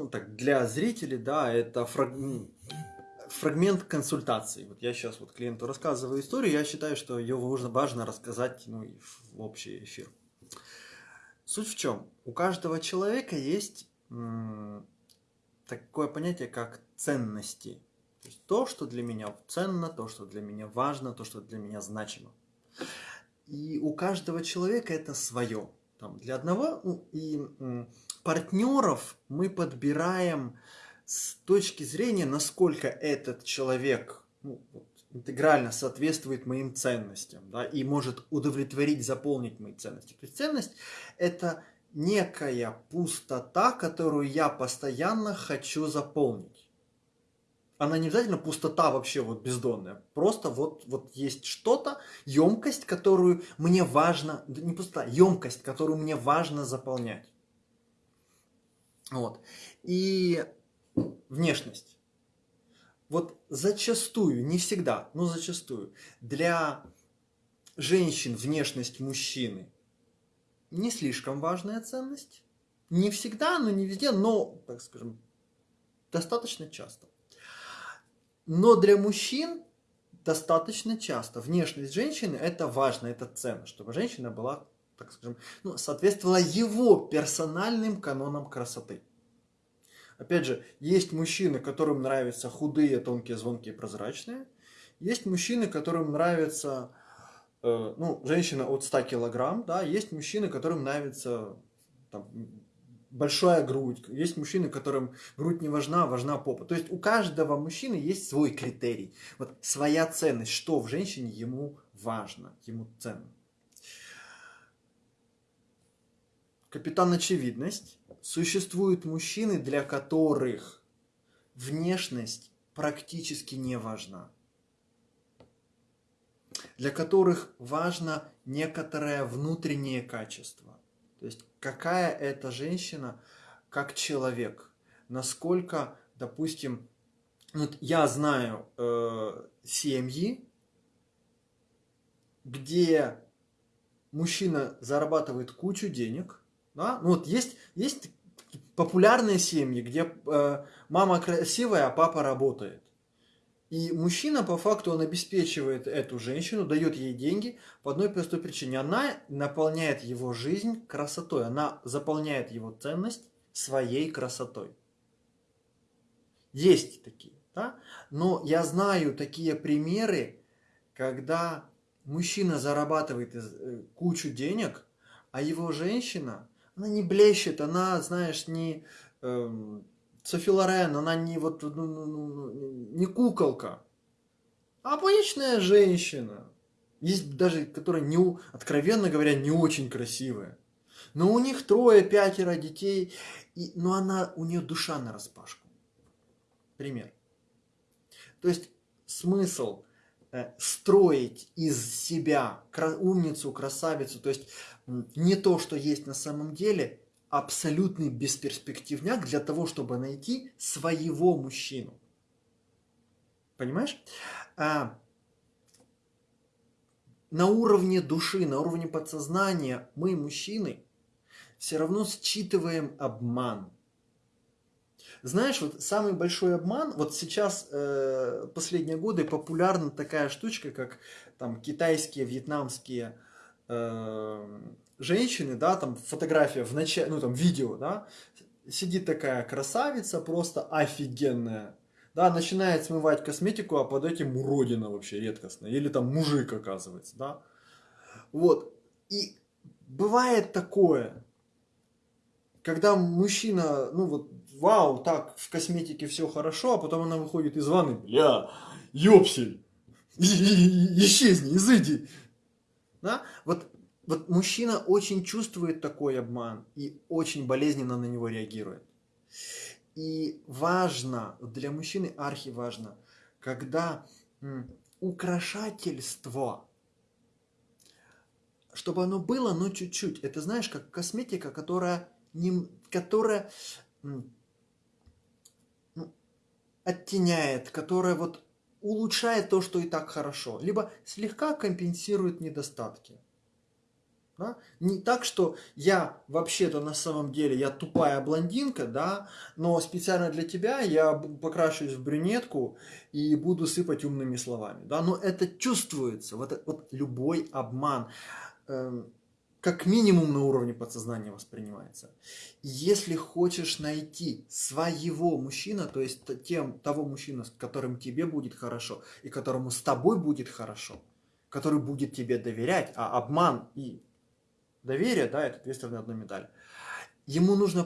ну так, для зрителей, да, это фраг... фрагмент консультации. Вот я сейчас вот клиенту рассказываю историю, я считаю, что ее важно, важно рассказать ну, в общий эфир. Суть в чем? У каждого человека есть такое понятие, как ценности. То есть то, что для меня ценно, то, что для меня важно, то, что для меня значимо. И у каждого человека это свое. Там, для одного ну, и партнеров мы подбираем с точки зрения, насколько этот человек ну, интегрально соответствует моим ценностям, да, и может удовлетворить, заполнить мои ценности. То есть ценность – это некая пустота, которую я постоянно хочу заполнить. Она не обязательно пустота вообще вот бездонная, просто вот, вот есть что-то, емкость, которую мне важно, не пустота, емкость, которую мне важно заполнять. Вот. И внешность. Вот зачастую, не всегда, но зачастую, для женщин внешность мужчины не слишком важная ценность. Не всегда, но не везде, но, так скажем, достаточно часто. Но для мужчин достаточно часто внешность женщины это важно, это ценно, чтобы женщина была, так скажем, ну, соответствовала его персональным канонам красоты. Опять же, есть мужчины, которым нравятся худые, тонкие, звонкие, прозрачные. Есть мужчины, которым нравятся, э, ну, женщина от 100 килограмм, да. Есть мужчины, которым нравится там, большая грудь. Есть мужчины, которым грудь не важна, важна попа. То есть у каждого мужчины есть свой критерий. Вот своя ценность, что в женщине ему важно, ему ценно. Капитан Очевидность Существуют мужчины, для которых внешность практически не важна. Для которых важно некоторое внутреннее качество. То есть какая это женщина как человек. Насколько, допустим, вот я знаю э, семьи, где мужчина зарабатывает кучу денег, да? Ну вот есть, есть популярные семьи, где э, мама красивая, а папа работает. И мужчина, по факту, он обеспечивает эту женщину, дает ей деньги по одной простой причине. Она наполняет его жизнь красотой, она заполняет его ценность своей красотой. Есть такие, да? Но я знаю такие примеры, когда мужчина зарабатывает э, кучу денег, а его женщина она не блещет, она, знаешь, не эм, Софи Лорен, она не вот, ну, ну, ну, ну, не куколка, а обычная женщина. Есть даже, которая, не, откровенно говоря, не очень красивая. Но у них трое, пятеро детей, и, но она, у нее душа на распашку. Пример. То есть смысл э, строить из себя умницу, красавицу, то есть не то, что есть на самом деле, абсолютный бесперспективняк для того, чтобы найти своего мужчину. Понимаешь? А, на уровне души, на уровне подсознания мы, мужчины, все равно считываем обман. Знаешь, вот самый большой обман, вот сейчас э, последние годы популярна такая штучка, как там китайские, вьетнамские э, женщины, да, там фотография в начале, ну там видео, да, сидит такая красавица, просто офигенная, да, начинает смывать косметику, а под этим уродина вообще редкостная, или там мужик оказывается, да, вот, и бывает такое, когда мужчина, ну вот, вау, так, в косметике все хорошо, а потом она выходит из ванны, бля, ёпсель, исчезни, изыди, да? Вот, вот мужчина очень чувствует такой обман и очень болезненно на него реагирует. И важно, для мужчины архи важно, когда украшательство, чтобы оно было, но чуть-чуть. Это знаешь, как косметика, которая, не, которая ну, оттеняет, которая вот улучшает то, что и так хорошо, либо слегка компенсирует недостатки. Да? Не так, что я вообще-то на самом деле, я тупая блондинка, да, но специально для тебя я покрашусь в брюнетку и буду сыпать умными словами. Да? Но это чувствуется, вот, вот любой обман, э, как минимум на уровне подсознания воспринимается. Если хочешь найти своего мужчину, то есть тем, того мужчину, с которым тебе будет хорошо и которому с тобой будет хорошо, который будет тебе доверять, а обман и доверие, да, это две стороны одной медали. Ему нужно